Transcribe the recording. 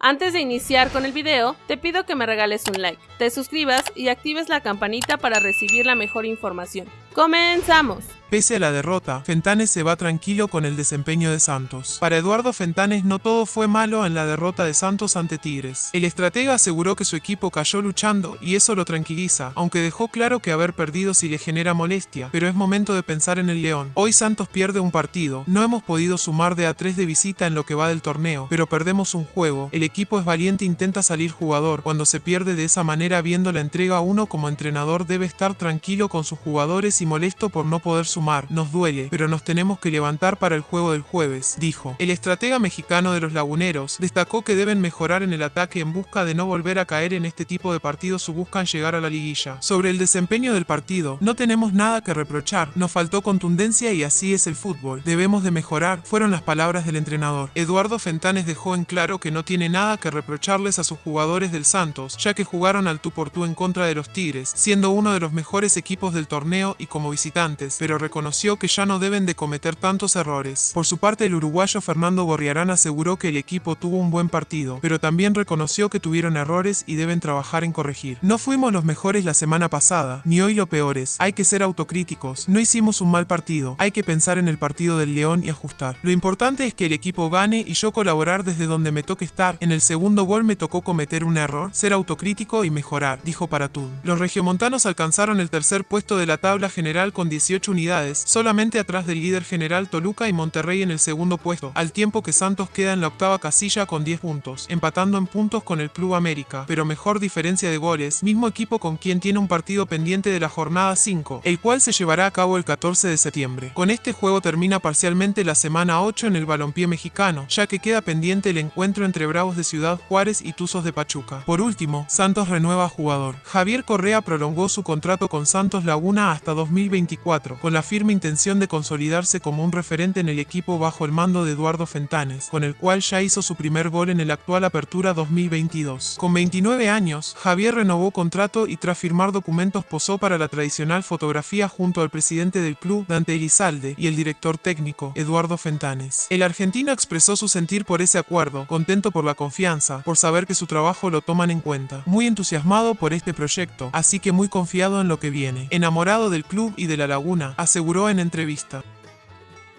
Antes de iniciar con el video, te pido que me regales un like, te suscribas y actives la campanita para recibir la mejor información. ¡Comenzamos! Pese a la derrota, Fentanes se va tranquilo con el desempeño de Santos. Para Eduardo Fentanes no todo fue malo en la derrota de Santos ante Tigres. El estratega aseguró que su equipo cayó luchando y eso lo tranquiliza, aunque dejó claro que haber perdido sí le genera molestia, pero es momento de pensar en el León. Hoy Santos pierde un partido, no hemos podido sumar de a 3 de visita en lo que va del torneo, pero perdemos un juego. El equipo es valiente e intenta salir jugador. Cuando se pierde de esa manera viendo la entrega uno como entrenador debe estar tranquilo con sus jugadores y molesto por no poder sumar. Nos duele, pero nos tenemos que levantar para el juego del jueves, dijo. El estratega mexicano de los laguneros destacó que deben mejorar en el ataque en busca de no volver a caer en este tipo de partidos o buscan llegar a la liguilla. Sobre el desempeño del partido, no tenemos nada que reprochar, nos faltó contundencia y así es el fútbol. Debemos de mejorar, fueron las palabras del entrenador. Eduardo Fentanes dejó en claro que no tiene nada que reprocharles a sus jugadores del Santos, ya que jugaron al tú por tú en contra de los Tigres, siendo uno de los mejores equipos del torneo y como visitante pero reconoció que ya no deben de cometer tantos errores. Por su parte, el uruguayo Fernando Gorriarán aseguró que el equipo tuvo un buen partido, pero también reconoció que tuvieron errores y deben trabajar en corregir. No fuimos los mejores la semana pasada, ni hoy lo peores. Hay que ser autocríticos. No hicimos un mal partido. Hay que pensar en el partido del León y ajustar. Lo importante es que el equipo gane y yo colaborar desde donde me toque estar. En el segundo gol me tocó cometer un error, ser autocrítico y mejorar, dijo Paratún. Los regiomontanos alcanzaron el tercer puesto de la tabla general con 18 unidades, solamente atrás del líder general Toluca y Monterrey en el segundo puesto, al tiempo que Santos queda en la octava casilla con 10 puntos, empatando en puntos con el Club América, pero mejor diferencia de goles, mismo equipo con quien tiene un partido pendiente de la jornada 5, el cual se llevará a cabo el 14 de septiembre. Con este juego termina parcialmente la semana 8 en el balompié mexicano, ya que queda pendiente el encuentro entre Bravos de Ciudad Juárez y Tuzos de Pachuca. Por último, Santos renueva jugador. Javier Correa prolongó su contrato con Santos Laguna hasta 2024 con la firme intención de consolidarse como un referente en el equipo bajo el mando de Eduardo Fentanes, con el cual ya hizo su primer gol en el actual Apertura 2022. Con 29 años, Javier renovó contrato y tras firmar documentos posó para la tradicional fotografía junto al presidente del club, Dante Elizalde, y el director técnico, Eduardo Fentanes. El argentino expresó su sentir por ese acuerdo, contento por la confianza, por saber que su trabajo lo toman en cuenta, muy entusiasmado por este proyecto, así que muy confiado en lo que viene, enamorado del club y de la Laguna, aseguró en entrevista.